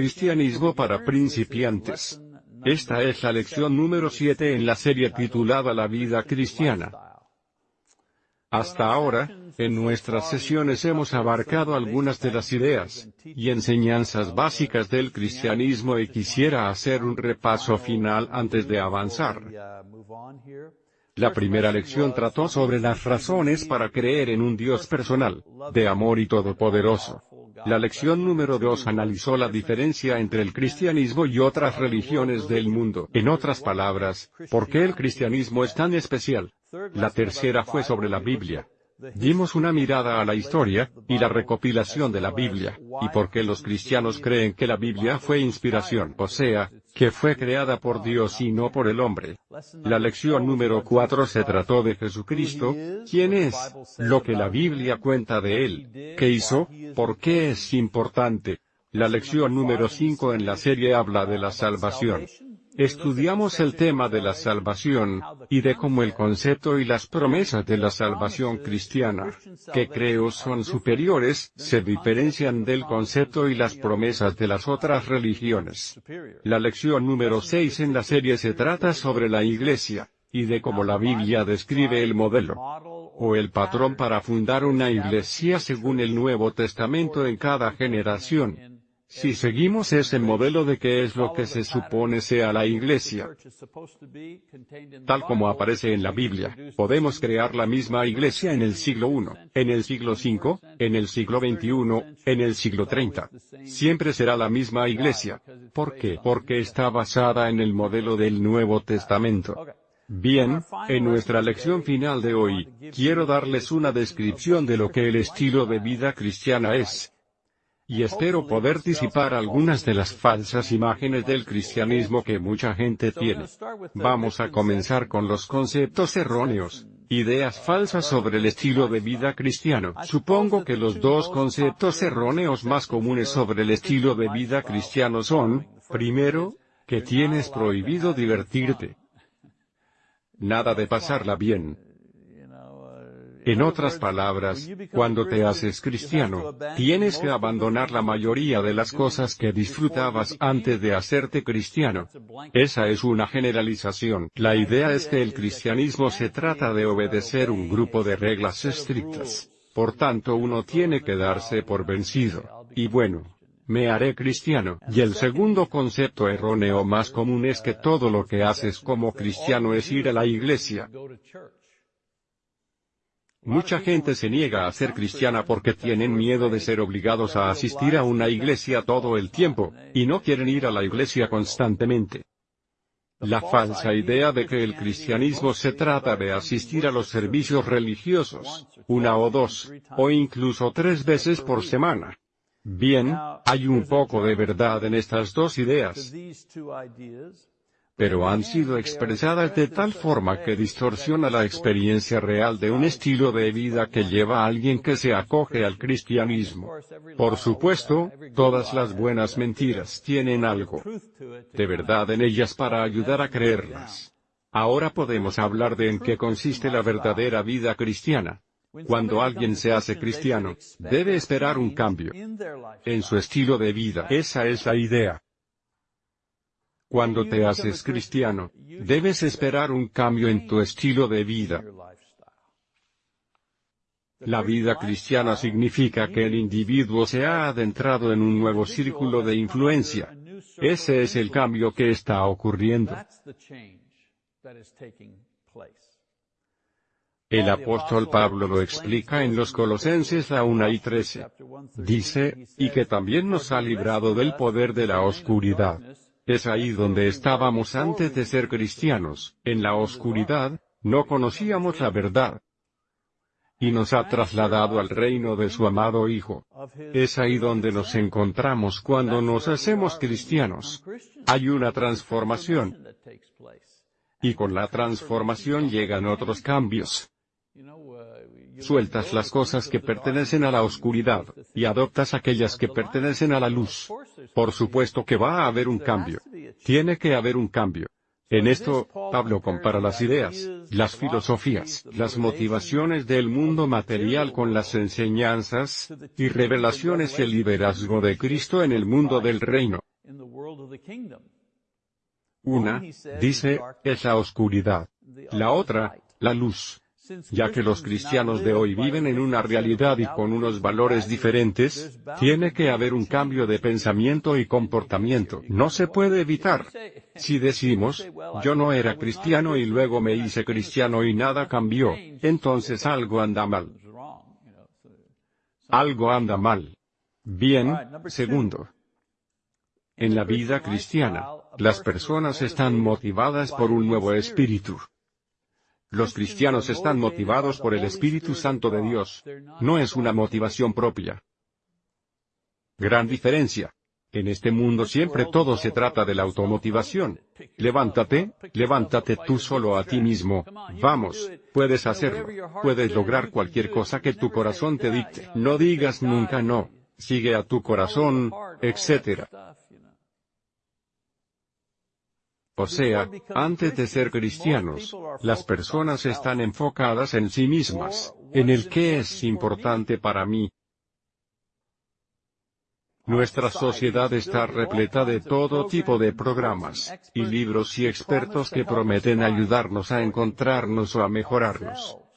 Cristianismo para principiantes. Esta es la lección número 7 en la serie titulada La vida cristiana. Hasta ahora, en nuestras sesiones hemos abarcado algunas de las ideas y enseñanzas básicas del cristianismo y quisiera hacer un repaso final antes de avanzar. La primera lección trató sobre las razones para creer en un Dios personal, de amor y todopoderoso. La lección número 2 analizó la diferencia entre el cristianismo y otras religiones del mundo. En otras palabras, ¿por qué el cristianismo es tan especial? La tercera fue sobre la Biblia. Dimos una mirada a la historia, y la recopilación de la Biblia, y por qué los cristianos creen que la Biblia fue inspiración, o sea, que fue creada por Dios y no por el hombre. La lección número 4 se trató de Jesucristo, quién es, lo que la Biblia cuenta de él, qué hizo, por qué es importante. La lección número 5 en la serie habla de la salvación. Estudiamos el tema de la salvación, y de cómo el concepto y las promesas de la salvación cristiana, que creo son superiores, se diferencian del concepto y las promesas de las otras religiones. La lección número 6 en la serie se trata sobre la Iglesia, y de cómo la Biblia describe el modelo, o el patrón para fundar una iglesia según el Nuevo Testamento en cada generación. Si seguimos ese modelo de qué es lo que se supone sea la iglesia, tal como aparece en la Biblia, podemos crear la misma iglesia en el siglo I, en el siglo V, en el siglo XXI, en el siglo 30. Siempre será la misma iglesia. ¿Por qué? Porque está basada en el modelo del Nuevo Testamento. Bien, en nuestra lección final de hoy, quiero darles una descripción de lo que el estilo de vida cristiana es y espero poder disipar algunas de las falsas imágenes del cristianismo que mucha gente tiene. Vamos a comenzar con los conceptos erróneos, ideas falsas sobre el estilo de vida cristiano. Supongo que los dos conceptos erróneos más comunes sobre el estilo de vida cristiano son, primero, que tienes prohibido divertirte. Nada de pasarla bien en otras palabras, cuando te haces cristiano, tienes que abandonar la mayoría de las cosas que disfrutabas antes de hacerte cristiano. Esa es una generalización. La idea es que el cristianismo se trata de obedecer un grupo de reglas estrictas. Por tanto uno tiene que darse por vencido. Y bueno, me haré cristiano. Y el segundo concepto erróneo más común es que todo lo que haces como cristiano es ir a la iglesia. Mucha gente se niega a ser cristiana porque tienen miedo de ser obligados a asistir a una iglesia todo el tiempo, y no quieren ir a la iglesia constantemente. La falsa idea de que el cristianismo se trata de asistir a los servicios religiosos, una o dos, o incluso tres veces por semana. Bien, hay un poco de verdad en estas dos ideas pero han sido expresadas de tal forma que distorsiona la experiencia real de un estilo de vida que lleva a alguien que se acoge al cristianismo. Por supuesto, todas las buenas mentiras tienen algo de verdad en ellas para ayudar a creerlas. Ahora podemos hablar de en qué consiste la verdadera vida cristiana. Cuando alguien se hace cristiano, debe esperar un cambio en su estilo de vida. Esa es la idea. Cuando te haces cristiano, debes esperar un cambio en tu estilo de vida. La vida cristiana significa que el individuo se ha adentrado en un nuevo círculo de influencia. Ese es el cambio que está ocurriendo. El apóstol Pablo lo explica en los Colosenses a 1 y 13. Dice, y que también nos ha librado del poder de la oscuridad es ahí donde estábamos antes de ser cristianos, en la oscuridad, no conocíamos la verdad. Y nos ha trasladado al reino de su amado Hijo. Es ahí donde nos encontramos cuando nos hacemos cristianos. Hay una transformación. Y con la transformación llegan otros cambios. Sueltas las cosas que pertenecen a la oscuridad, y adoptas aquellas que pertenecen a la luz. Por supuesto que va a haber un cambio. Tiene que haber un cambio. En esto, Pablo compara las ideas, las filosofías, las motivaciones del mundo material con las enseñanzas, y revelaciones y el liderazgo de Cristo en el mundo del reino. Una, dice, es la oscuridad. La otra, la luz. Ya que los cristianos de hoy viven en una realidad y con unos valores diferentes, tiene que haber un cambio de pensamiento y comportamiento. No se puede evitar. Si decimos, yo no era cristiano y luego me hice cristiano y nada cambió, entonces algo anda mal. Algo anda mal. Bien, segundo. En la vida cristiana, las personas están motivadas por un nuevo espíritu. Los cristianos están motivados por el Espíritu Santo de Dios. No es una motivación propia. Gran diferencia. En este mundo siempre todo se trata de la automotivación. Levántate, levántate tú solo a ti mismo. Vamos, puedes hacerlo. Puedes lograr cualquier cosa que tu corazón te dicte. No digas nunca no. Sigue a tu corazón, etc. O sea, antes de ser cristianos, las personas están enfocadas en sí mismas, en el que es importante para mí. Nuestra sociedad está repleta de todo tipo de programas, y libros y expertos que prometen ayudarnos a encontrarnos o a mejorarnos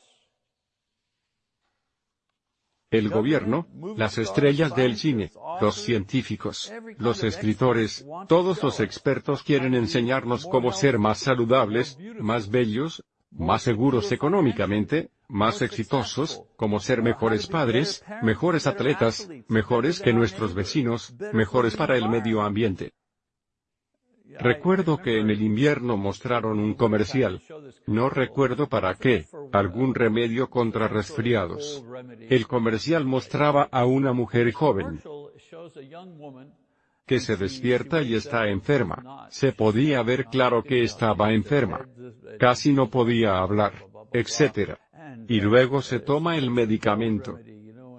el gobierno, las estrellas del cine, los científicos, los escritores, todos los expertos quieren enseñarnos cómo ser más saludables, más bellos, más seguros económicamente, más exitosos, cómo ser mejores padres, mejores atletas, mejores que nuestros vecinos, mejores para el medio ambiente. Recuerdo que en el invierno mostraron un comercial. No recuerdo para qué, algún remedio contra resfriados. El comercial mostraba a una mujer joven que se despierta y está enferma. Se podía ver claro que estaba enferma. Casi no podía hablar, etc. Y luego se toma el medicamento.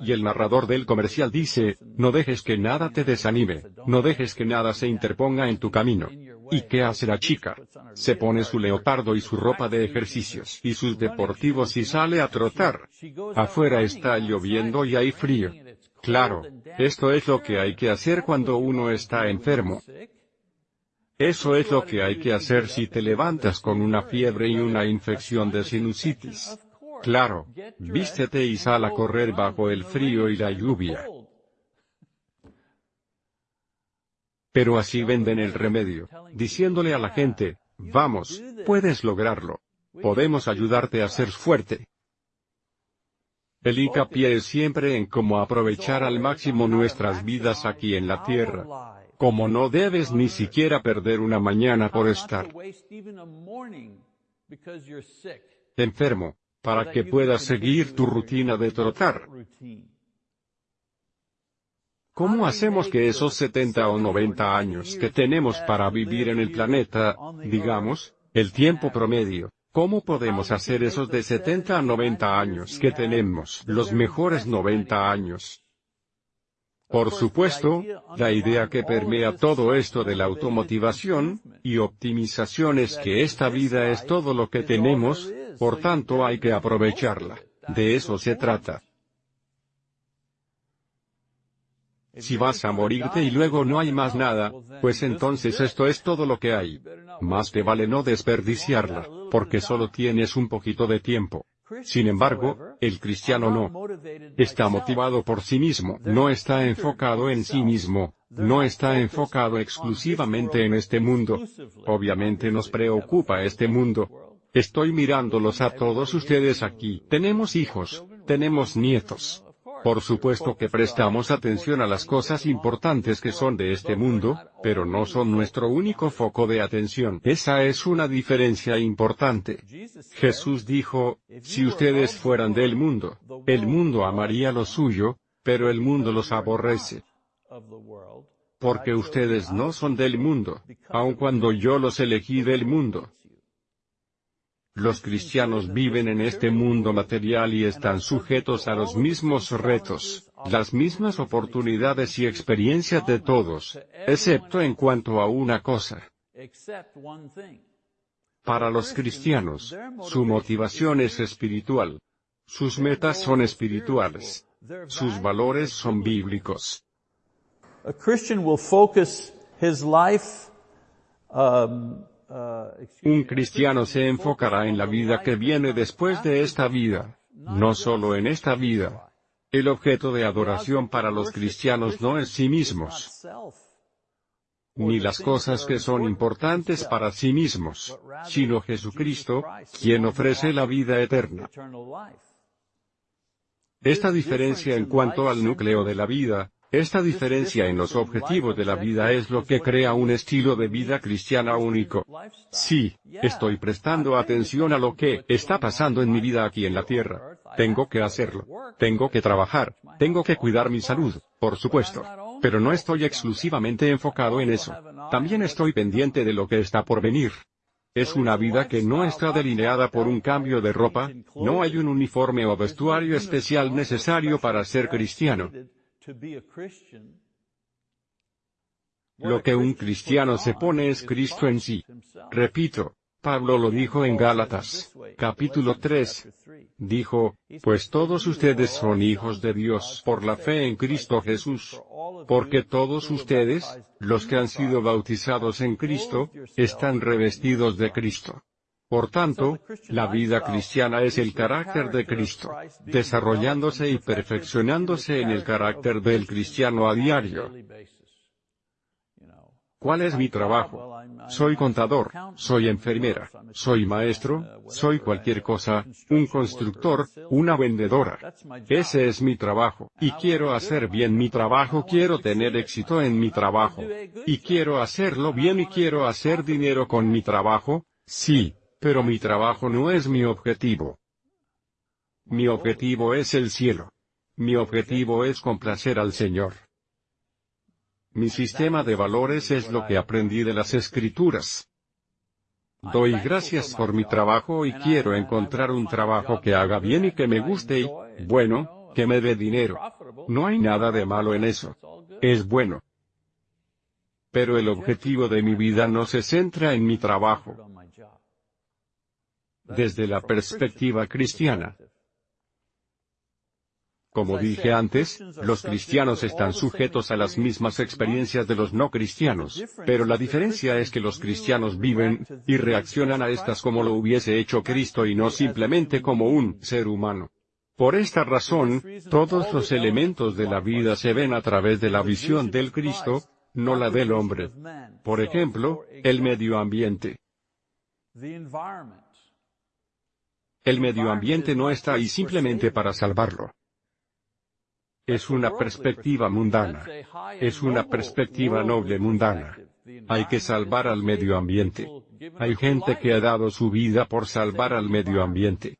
Y el narrador del comercial dice, no dejes que nada te desanime, no dejes que nada se interponga en tu camino. ¿Y qué hace la chica? Se pone su leotardo y su ropa de ejercicios y sus deportivos y sale a trotar. Afuera está lloviendo y hay frío. Claro, esto es lo que hay que hacer cuando uno está enfermo. Eso es lo que hay que hacer si te levantas con una fiebre y una infección de sinusitis. Claro, vístete y sal a correr bajo el frío y la lluvia. Pero así venden el remedio, diciéndole a la gente, vamos, puedes lograrlo. Podemos ayudarte a ser fuerte. El hincapié es siempre en cómo aprovechar al máximo nuestras vidas aquí en la tierra. Como no debes ni siquiera perder una mañana por estar enfermo, para que puedas seguir tu rutina de trotar. ¿Cómo hacemos que esos 70 o 90 años que tenemos para vivir en el planeta, digamos, el tiempo promedio, ¿cómo podemos hacer esos de 70 a 90 años que tenemos, los mejores 90 años? Por supuesto, la idea que permea todo esto de la automotivación y optimización es que esta vida es todo lo que tenemos, por tanto hay que aprovecharla. De eso se trata. Si vas a morirte y luego no hay más nada, pues entonces esto es todo lo que hay. Más te vale no desperdiciarla, porque solo tienes un poquito de tiempo. Sin embargo, el cristiano no. Está motivado por sí mismo, no está enfocado en sí mismo, no está enfocado exclusivamente en este mundo. Obviamente nos preocupa este mundo. Estoy mirándolos a todos ustedes aquí. Tenemos hijos, tenemos nietos, por supuesto que prestamos atención a las cosas importantes que son de este mundo, pero no son nuestro único foco de atención. Esa es una diferencia importante. Jesús dijo, si ustedes fueran del mundo, el mundo amaría lo suyo, pero el mundo los aborrece. Porque ustedes no son del mundo, aun cuando yo los elegí del mundo. Los cristianos viven en este mundo material y están sujetos a los mismos retos, las mismas oportunidades y experiencias de todos, excepto en cuanto a una cosa. Para los cristianos, su motivación es espiritual. Sus metas son espirituales. Sus valores son bíblicos. his life, um, Un cristiano se enfocará en la vida que viene después de esta vida, no solo en esta vida. El objeto de adoración para los cristianos no es sí mismos, ni las cosas que son importantes para sí mismos, sino Jesucristo, quien ofrece la vida eterna. Esta diferencia en cuanto al núcleo de la vida, esta diferencia en los objetivos de la vida es lo que crea un estilo de vida cristiana único. Sí, estoy prestando atención a lo que está pasando en mi vida aquí en la tierra. Tengo que hacerlo. Tengo que trabajar. Tengo que cuidar mi salud, por supuesto. Pero no estoy exclusivamente enfocado en eso. También estoy pendiente de lo que está por venir. Es una vida que no está delineada por un cambio de ropa, no hay un uniforme o vestuario especial necesario para ser cristiano. Lo que un cristiano se pone es Cristo en sí. Repito, Pablo lo dijo en Gálatas, capítulo 3. Dijo, pues todos ustedes son hijos de Dios por la fe en Cristo Jesús. Porque todos ustedes, los que han sido bautizados en Cristo, están revestidos de Cristo. Por tanto, la vida cristiana es el carácter de Cristo, desarrollándose y perfeccionándose en el carácter del cristiano a diario. ¿Cuál es mi trabajo? Soy contador, soy enfermera, soy maestro, soy cualquier cosa, un constructor, una vendedora. Ese es mi trabajo, y quiero hacer bien mi trabajo, quiero tener éxito en mi trabajo. Y quiero hacerlo bien y quiero hacer dinero con mi trabajo, sí, pero mi trabajo no es mi objetivo. Mi objetivo es el cielo. Mi objetivo es complacer al Señor. Mi sistema de valores es lo que aprendí de las escrituras. Doy gracias por mi trabajo y quiero encontrar un trabajo que haga bien y que me guste y, bueno, que me dé dinero. No hay nada de malo en eso. Es bueno. Pero el objetivo de mi vida no se centra en mi trabajo. Desde la perspectiva cristiana, como dije antes, los cristianos están sujetos a las mismas experiencias de los no cristianos, pero la diferencia es que los cristianos viven, y reaccionan a estas como lo hubiese hecho Cristo y no simplemente como un ser humano. Por esta razón, todos los elementos de la vida se ven a través de la visión del Cristo, no la del hombre. Por ejemplo, el medio ambiente. El medio ambiente no está ahí simplemente para salvarlo. Es una perspectiva mundana. Es una perspectiva noble mundana. Hay que salvar al medio ambiente. Hay gente que ha dado su vida por salvar al medio ambiente.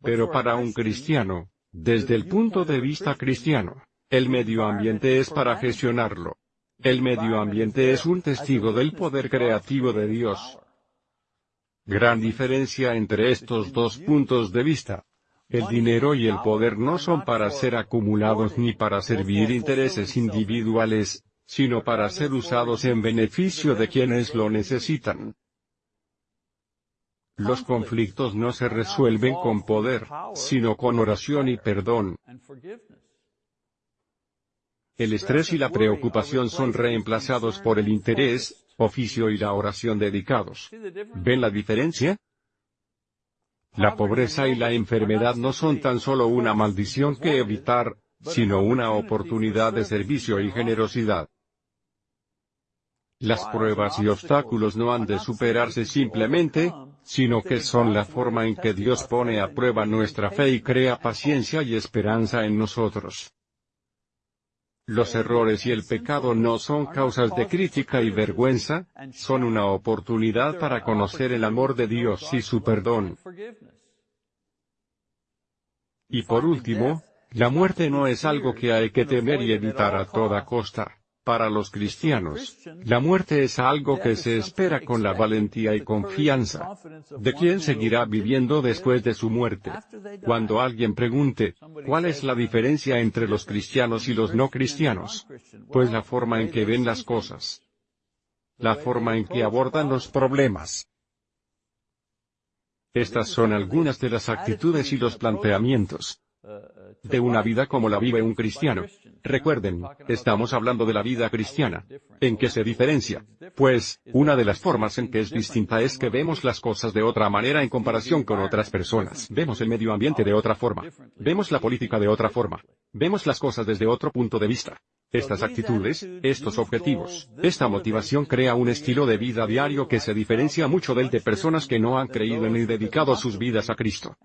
Pero para un cristiano, desde el punto de vista cristiano, el medio ambiente es para gestionarlo. El medio ambiente es un testigo del poder creativo de Dios. Gran diferencia entre estos dos puntos de vista. El dinero y el poder no son para ser acumulados ni para servir intereses individuales, sino para ser usados en beneficio de quienes lo necesitan. Los conflictos no se resuelven con poder, sino con oración y perdón. El estrés y la preocupación son reemplazados por el interés, oficio y la oración dedicados. ¿Ven la diferencia? La pobreza y la enfermedad no son tan solo una maldición que evitar, sino una oportunidad de servicio y generosidad. Las pruebas y obstáculos no han de superarse simplemente, sino que son la forma en que Dios pone a prueba nuestra fe y crea paciencia y esperanza en nosotros. Los errores y el pecado no son causas de crítica y vergüenza, son una oportunidad para conocer el amor de Dios y su perdón. Y por último, la muerte no es algo que hay que temer y evitar a toda costa. Para los cristianos, la muerte es algo que se espera con la valentía y confianza. ¿De quién seguirá viviendo después de su muerte? Cuando alguien pregunte, ¿cuál es la diferencia entre los cristianos y los no cristianos? Pues la forma en que ven las cosas. La forma en que abordan los problemas. Estas son algunas de las actitudes y los planteamientos. De una vida como la vive un cristiano. Recuerden, estamos hablando de la vida cristiana. ¿En qué se diferencia? Pues, una de las formas en que es distinta es que vemos las cosas de otra manera en comparación con otras personas. Vemos el medio ambiente de otra forma. Vemos la política de otra forma. Vemos las cosas desde otro punto de vista. Estas actitudes, estos objetivos, esta motivación crea un estilo de vida diario que se diferencia mucho del de personas que no han creído ni dedicado sus vidas a Cristo.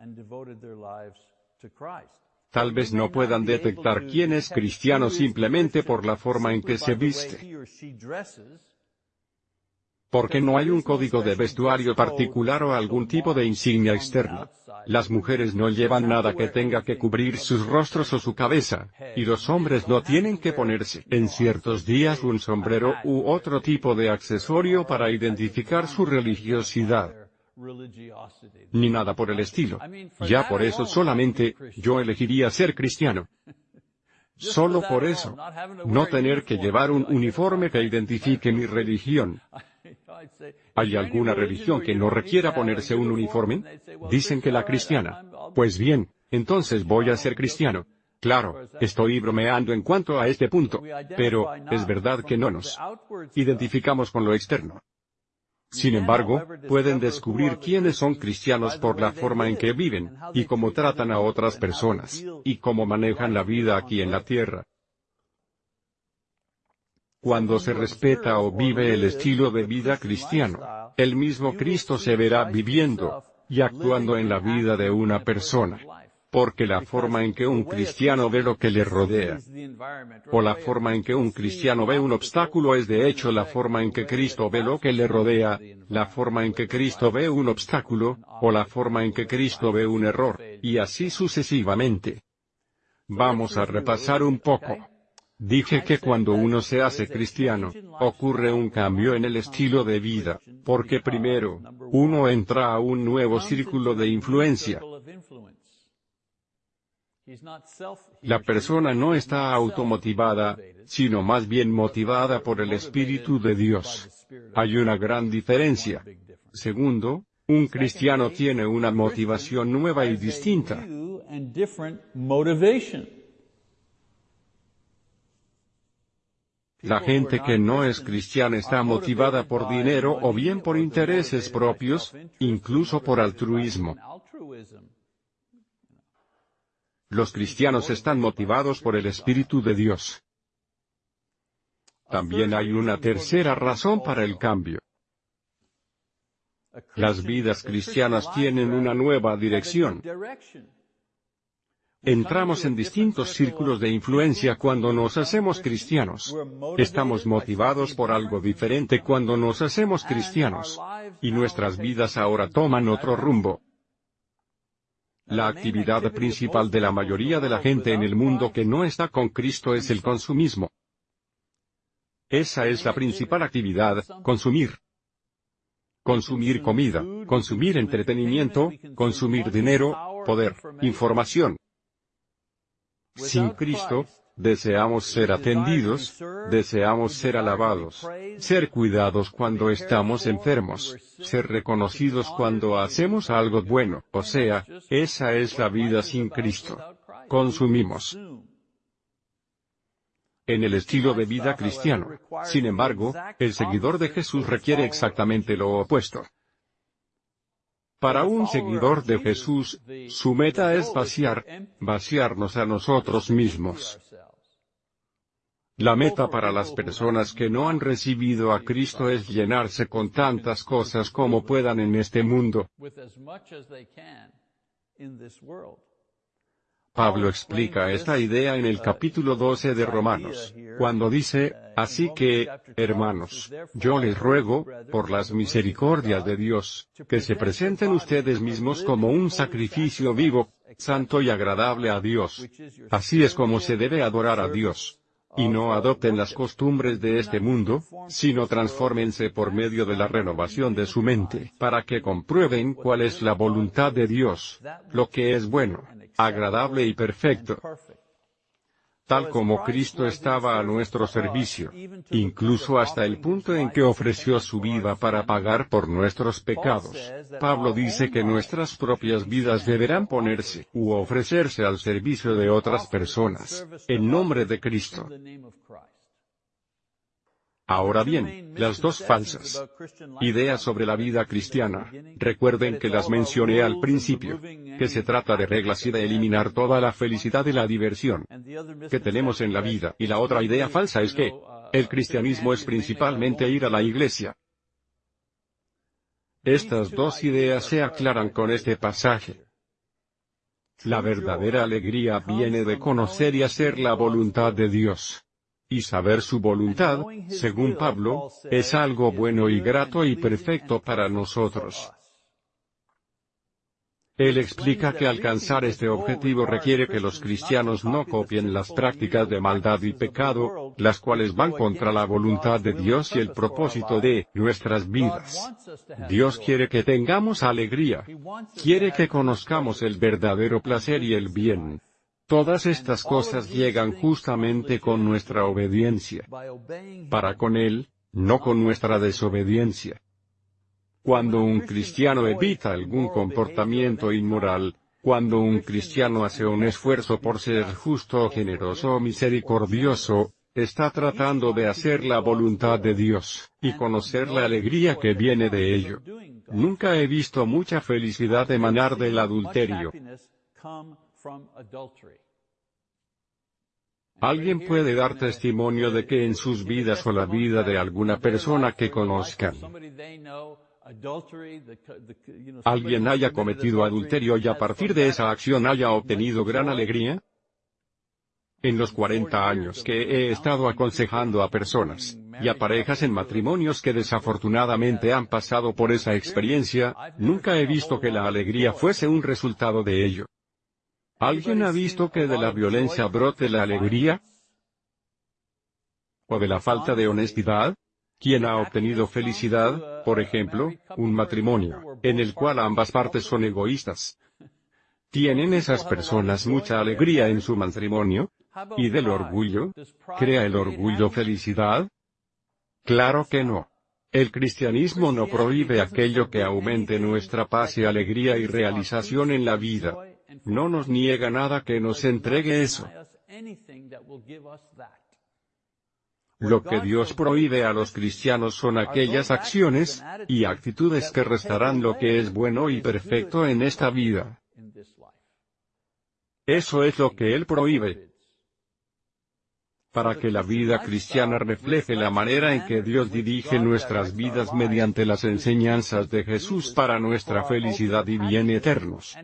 Tal vez no puedan detectar quién es cristiano simplemente por la forma en que se viste. Porque no hay un código de vestuario particular o algún tipo de insignia externa. Las mujeres no llevan nada que tenga que cubrir sus rostros o su cabeza, y los hombres no tienen que ponerse en ciertos días un sombrero u otro tipo de accesorio para identificar su religiosidad. Ni nada por el estilo. Ya por eso solamente, yo elegiría ser cristiano. Solo por eso. No tener que llevar un uniforme que identifique mi religión. ¿Hay alguna religión que no requiera ponerse un uniforme? Dicen que la cristiana. Pues bien, entonces voy a ser cristiano. Claro, estoy bromeando en cuanto a este punto, pero, es verdad que no nos identificamos con lo externo. Sin embargo, pueden descubrir quiénes son cristianos por la forma en que viven, y cómo tratan a otras personas, y cómo manejan la vida aquí en la tierra. Cuando se respeta o vive el estilo de vida cristiano, el mismo Cristo se verá viviendo y actuando en la vida de una persona. Porque la forma en que un cristiano ve lo que le rodea, o la forma en que un cristiano ve un obstáculo es de hecho la forma en que Cristo ve lo que le rodea, la forma en que Cristo ve un obstáculo, o la forma en que Cristo ve un error, y así sucesivamente. Vamos a repasar un poco. Dije que cuando uno se hace cristiano, ocurre un cambio en el estilo de vida, porque primero, uno entra a un nuevo círculo de influencia. La persona no está automotivada, sino más bien motivada por el Espíritu de Dios. Hay una gran diferencia. Segundo, un cristiano tiene una motivación nueva y distinta. La gente que no es cristiana está motivada por dinero o bien por intereses propios, incluso por altruismo. Los cristianos están motivados por el Espíritu de Dios. También hay una tercera razón para el cambio. Las vidas cristianas tienen una nueva dirección. Entramos en distintos círculos de influencia cuando nos hacemos cristianos. Estamos motivados por algo diferente cuando nos hacemos cristianos. Y nuestras vidas ahora toman otro rumbo. La actividad principal de la mayoría de la gente en el mundo que no está con Cristo es el consumismo. Esa es la principal actividad, consumir. Consumir comida, consumir entretenimiento, consumir dinero, poder, información. Sin Cristo, deseamos ser atendidos, deseamos ser alabados, ser cuidados cuando estamos enfermos, ser reconocidos cuando hacemos algo bueno, o sea, esa es la vida sin Cristo. Consumimos. En el estilo de vida cristiano, sin embargo, el seguidor de Jesús requiere exactamente lo opuesto. Para un seguidor de Jesús, su meta es vaciar, vaciarnos a nosotros mismos. La meta para las personas que no han recibido a Cristo es llenarse con tantas cosas como puedan en este mundo. Pablo explica esta idea en el capítulo 12 de Romanos, cuando dice, Así que, hermanos, yo les ruego, por las misericordias de Dios, que se presenten ustedes mismos como un sacrificio vivo, santo y agradable a Dios. Así es como se debe adorar a Dios. Y no adopten las costumbres de este mundo, sino transfórmense por medio de la renovación de su mente, para que comprueben cuál es la voluntad de Dios, lo que es bueno, agradable y perfecto. Tal como Cristo estaba a nuestro servicio, incluso hasta el punto en que ofreció su vida para pagar por nuestros pecados. Pablo dice que nuestras propias vidas deberán ponerse u ofrecerse al servicio de otras personas, en nombre de Cristo. Ahora bien, las dos falsas ideas sobre la vida cristiana, recuerden que las mencioné al principio, que se trata de reglas y de eliminar toda la felicidad y la diversión que tenemos en la vida, y la otra idea falsa es que, el cristianismo es principalmente ir a la iglesia. Estas dos ideas se aclaran con este pasaje. La verdadera alegría viene de conocer y hacer la voluntad de Dios. Y saber su voluntad, según Pablo, es algo bueno y grato y perfecto para nosotros. Él explica que alcanzar este objetivo requiere que los cristianos no copien las prácticas de maldad y pecado, las cuales van contra la voluntad de Dios y el propósito de nuestras vidas. Dios quiere que tengamos alegría. Quiere que conozcamos el verdadero placer y el bien. Todas estas cosas llegan justamente con nuestra obediencia. Para con Él, no con nuestra desobediencia. Cuando un cristiano evita algún comportamiento inmoral, cuando un cristiano hace un esfuerzo por ser justo, generoso o misericordioso, está tratando de hacer la voluntad de Dios, y conocer la alegría que viene de ello. Nunca he visto mucha felicidad emanar del adulterio. Alguien puede dar testimonio de que en sus vidas o la vida de alguna persona que conozcan, alguien haya cometido adulterio y a partir de esa acción haya obtenido gran alegría? En los 40 años que he estado aconsejando a personas, y a parejas en matrimonios que desafortunadamente han pasado por esa experiencia, nunca he visto que la alegría fuese un resultado de ello. ¿Alguien ha visto que de la violencia brote la alegría? ¿O de la falta de honestidad? ¿Quién ha obtenido felicidad, por ejemplo, un matrimonio, en el cual ambas partes son egoístas? ¿Tienen esas personas mucha alegría en su matrimonio? ¿Y del orgullo? ¿Crea el orgullo felicidad? Claro que no. El cristianismo no prohíbe aquello que aumente nuestra paz y alegría y realización en la vida no nos niega nada que nos entregue eso. Lo que Dios prohíbe a los cristianos son aquellas acciones y actitudes que restarán lo que es bueno y perfecto en esta vida. Eso es lo que Él prohíbe. Para que la vida cristiana refleje la manera en que Dios dirige nuestras vidas mediante las enseñanzas de Jesús para nuestra felicidad y bien eternos.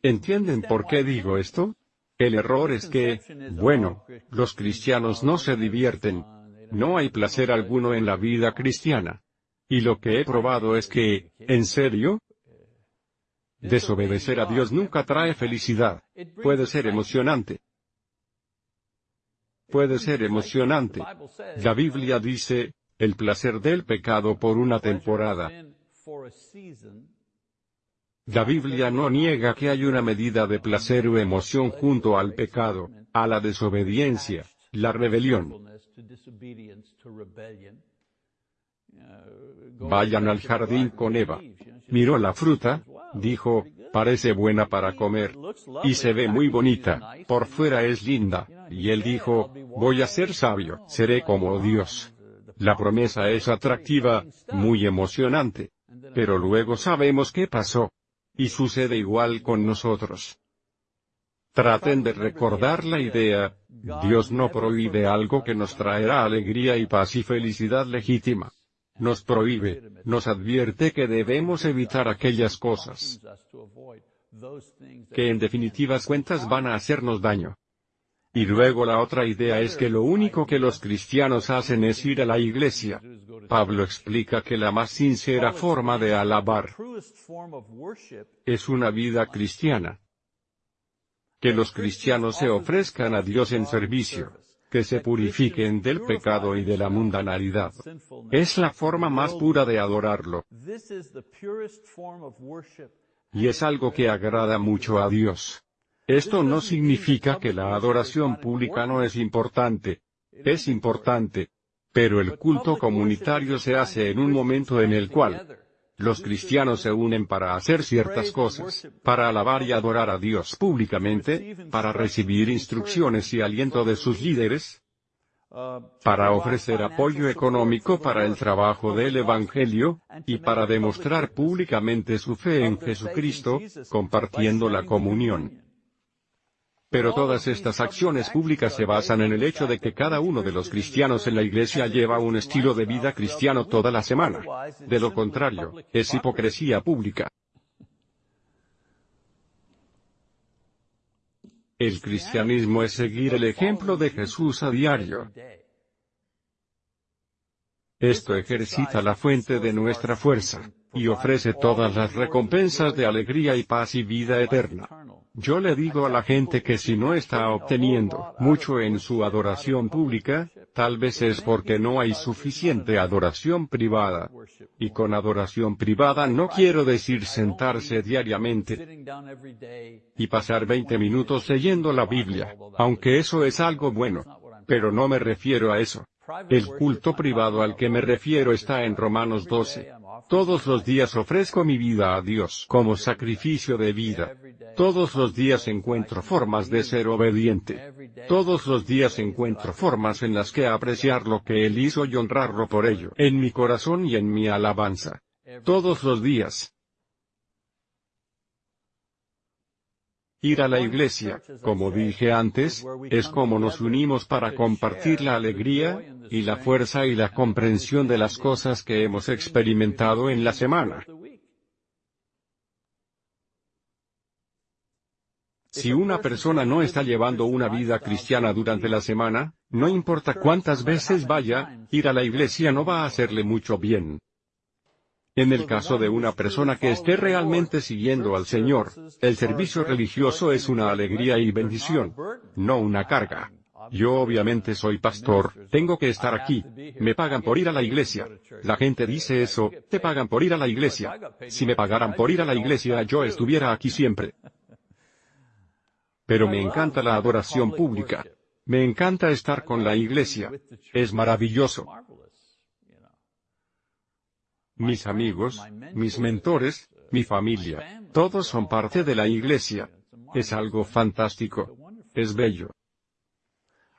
¿Entienden por qué digo esto? El error es que, bueno, los cristianos no se divierten. No hay placer alguno en la vida cristiana. Y lo que he probado es que, ¿en serio? Desobedecer a Dios nunca trae felicidad. Puede ser emocionante. Puede ser emocionante. La Biblia dice, el placer del pecado por una temporada. La Biblia no niega que hay una medida de placer o emoción junto al pecado, a la desobediencia, la rebelión. Vayan al jardín con Eva. Miró la fruta, dijo, parece buena para comer. Y se ve muy bonita, por fuera es linda. Y él dijo, voy a ser sabio, seré como Dios. La promesa es atractiva, muy emocionante. Pero luego sabemos qué pasó. Y sucede igual con nosotros. Traten de recordar la idea, Dios no prohíbe algo que nos traerá alegría y paz y felicidad legítima. Nos prohíbe, nos advierte que debemos evitar aquellas cosas que en definitivas cuentas van a hacernos daño. Y luego la otra idea es que lo único que los cristianos hacen es ir a la iglesia. Pablo explica que la más sincera forma de alabar es una vida cristiana. Que los cristianos se ofrezcan a Dios en servicio, que se purifiquen del pecado y de la mundanalidad. Es la forma más pura de adorarlo. Y es algo que agrada mucho a Dios. Esto no significa que la adoración pública no es importante. Es importante. Pero el culto comunitario se hace en un momento en el cual los cristianos se unen para hacer ciertas cosas, para alabar y adorar a Dios públicamente, para recibir instrucciones y aliento de sus líderes, para ofrecer apoyo económico para el trabajo del Evangelio, y para demostrar públicamente su fe en Jesucristo, compartiendo la comunión. Pero todas estas acciones públicas se basan en el hecho de que cada uno de los cristianos en la iglesia lleva un estilo de vida cristiano toda la semana. De lo contrario, es hipocresía pública. El cristianismo es seguir el ejemplo de Jesús a diario. Esto ejercita la fuente de nuestra fuerza, y ofrece todas las recompensas de alegría y paz y vida eterna. Yo le digo a la gente que si no está obteniendo mucho en su adoración pública, tal vez es porque no hay suficiente adoración privada. Y con adoración privada no quiero decir sentarse diariamente y pasar 20 minutos leyendo la Biblia, aunque eso es algo bueno. Pero no me refiero a eso. El culto privado al que me refiero está en Romanos 12. Todos los días ofrezco mi vida a Dios como sacrificio de vida. Todos los días encuentro formas de ser obediente. Todos los días encuentro formas en las que apreciar lo que Él hizo y honrarlo por ello, en mi corazón y en mi alabanza. Todos los días. Ir a la iglesia, como dije antes, es como nos unimos para compartir la alegría, y la fuerza y la comprensión de las cosas que hemos experimentado en la semana. Si una persona no está llevando una vida cristiana durante la semana, no importa cuántas veces vaya, ir a la iglesia no va a hacerle mucho bien. En el caso de una persona que esté realmente siguiendo al Señor, el servicio religioso es una alegría y bendición, no una carga. Yo obviamente soy pastor, tengo que estar aquí. Me pagan por ir a la iglesia. La gente dice eso, te pagan por ir a la iglesia. Si me pagaran por ir a la iglesia yo estuviera aquí siempre. Pero me encanta la adoración pública. Me encanta estar con la iglesia. Es maravilloso mis amigos, mis mentores, mi familia, todos son parte de la iglesia. Es algo fantástico. Es bello.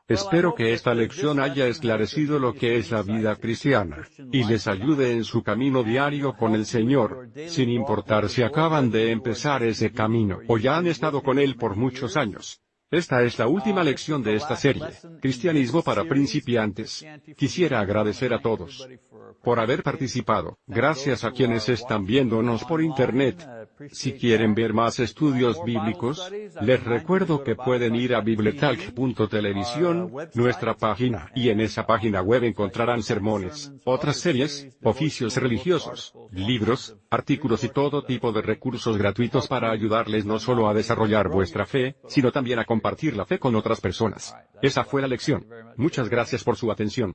Espero que esta lección haya esclarecido lo que es la vida cristiana, y les ayude en su camino diario con el Señor, sin importar si acaban de empezar ese camino o ya han estado con Él por muchos años. Esta es la última lección de esta serie, Cristianismo para principiantes. Quisiera agradecer a todos por haber participado. Gracias a quienes están viéndonos por Internet. Si quieren ver más estudios bíblicos, les recuerdo que pueden ir a bibletalk.televisión, nuestra página, y en esa página web encontrarán sermones, otras series, oficios religiosos, libros, artículos y todo tipo de recursos gratuitos para ayudarles no solo a desarrollar vuestra fe, sino también a compartir la fe con otras personas. Esa fue la lección. Muchas gracias por su atención.